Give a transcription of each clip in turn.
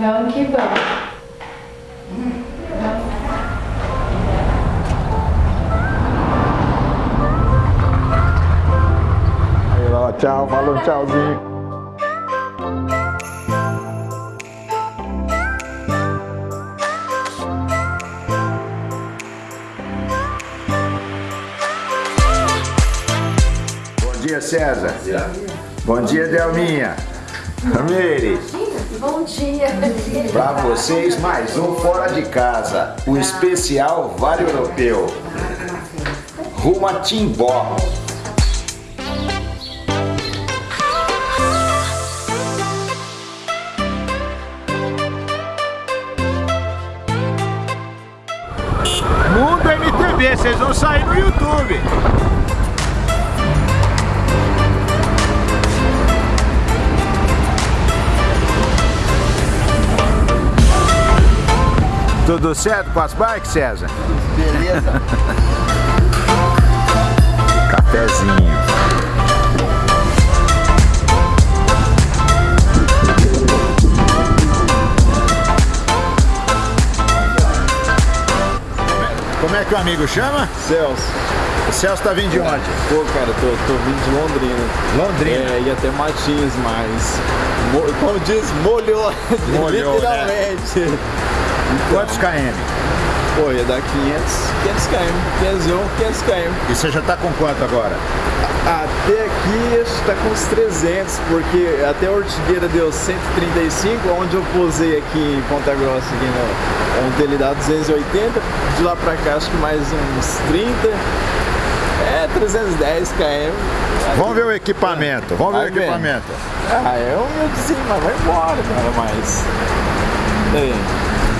Vamos que vamos. Aí, ó, tchau, falou tchauzinho. Bom dia, César. Bom dia, Delminha. Meire. Bom dia. Para vocês, mais um Fora de Casa, o especial Vale Europeu. Rumo a Timbó. Mundo MTV, vocês vão sair no YouTube. Tudo certo com as bikes, César? Beleza? Cafezinho. Como é que o amigo chama? Celso. O Celso tá vindo de onde? Pô, cara, tô, tô vindo de Londrina. Londrina. É, ia até Matinhos, mas... mo- Como diz, molhou. Molhou, Literalmente. Quantos km? Pô, ia dar 500, 500 km. 501, 500 km. E você já tá com quanto agora? Até aqui acho que tá com uns 300, porque até a Ortigueira deu 135, onde eu posei aqui em Ponta Grossa, aqui no, onde ele dá 280, de lá pra cá acho que mais uns 30, é 310 km. Vamos ver o equipamento. Vamos ver o Vai vendo. equipamento. Ah, é humildezinho, mas vai embora, cara, mas... Aí,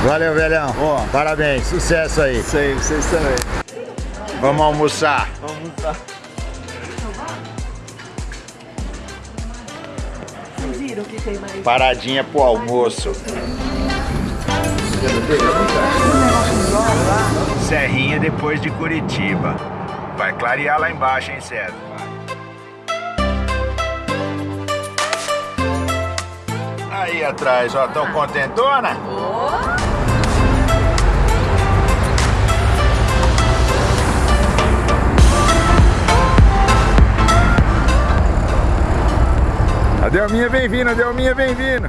Valeu, velhão. Ó. Parabéns. Sucesso aí. sei, vocês também. Vamos almoçar. Vamos lá. Paradinha pro almoço. Serrinha depois de Curitiba. Vai clarear lá embaixo, hein, César? Aí atrás, ó, tão contentona? Delminha vem vindo, a Delminha vem vindo.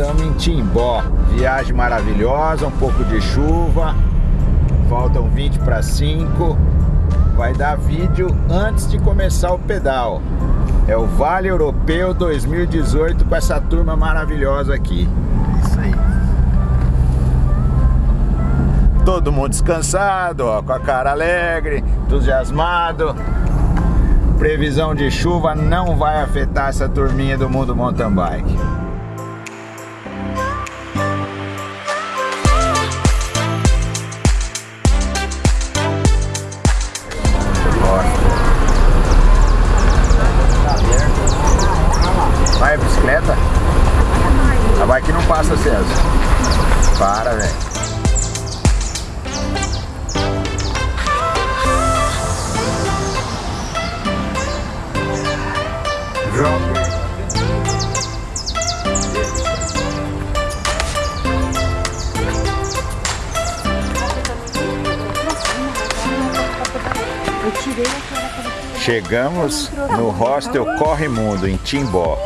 Estamos em Timbó. Viagem maravilhosa, um pouco de chuva. Faltam 20 para 5. Vai dar vídeo antes de começar o pedal. É o Vale Europeu 2018 com essa turma maravilhosa aqui. Isso aí. Todo mundo descansado, ó, com a cara alegre, entusiasmado. Previsão de chuva não vai afetar essa turminha do mundo mountain bike. Passa, César. Para, velho. João. Chegamos no hostel Corre Mundo, em Timbó.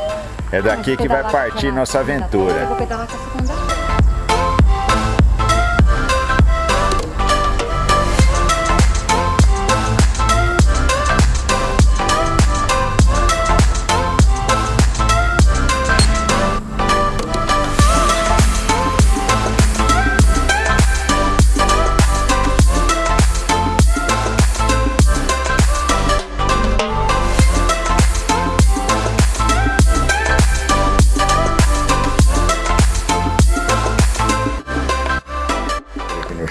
É daqui que vai partir nossa aventura. Eu vou pedalar com a segunda.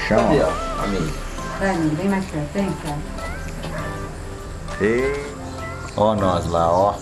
Chão. Cadê, ó. Amigo. Dani, vem mais pra frente, ó. E... Ó nós lá, ó.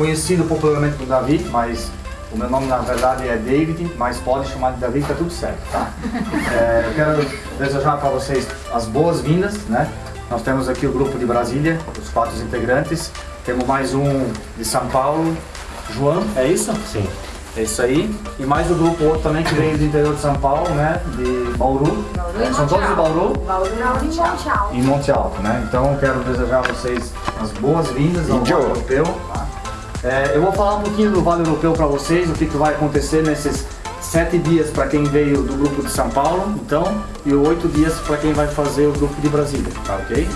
Conhecido popularmente como Davi, mas o meu nome na verdade é David, mas pode chamar de Davi que tá tudo certo, tá? É, eu quero desejar para vocês as boas-vindas, né? Nós temos aqui o grupo de Brasília, os quatro integrantes. Temos mais um de São Paulo, João, é isso? Sim. É isso aí. E mais o grupo outro também que veio do interior de São Paulo, né? De Bauru. É, São todos de Bauru em Monte Alto, né? Então eu quero desejar a vocês as boas-vindas ao. Vale Europeu. É, eu vou falar um pouquinho do Vale Europeu para vocês, o que, que vai acontecer nesses sete dias para quem veio do grupo de São Paulo, então, e oito dias para quem vai fazer o grupo de Brasília, tá ok?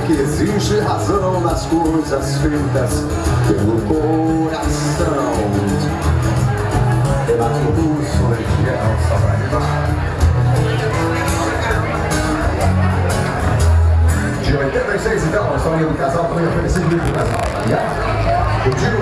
Que existe razão nas coisas feitas pelo coração? Pela pulso legião, animar. De 86, então, a história do casal também oferecido do casal. Yeah? Contigo, lembrou? Exato.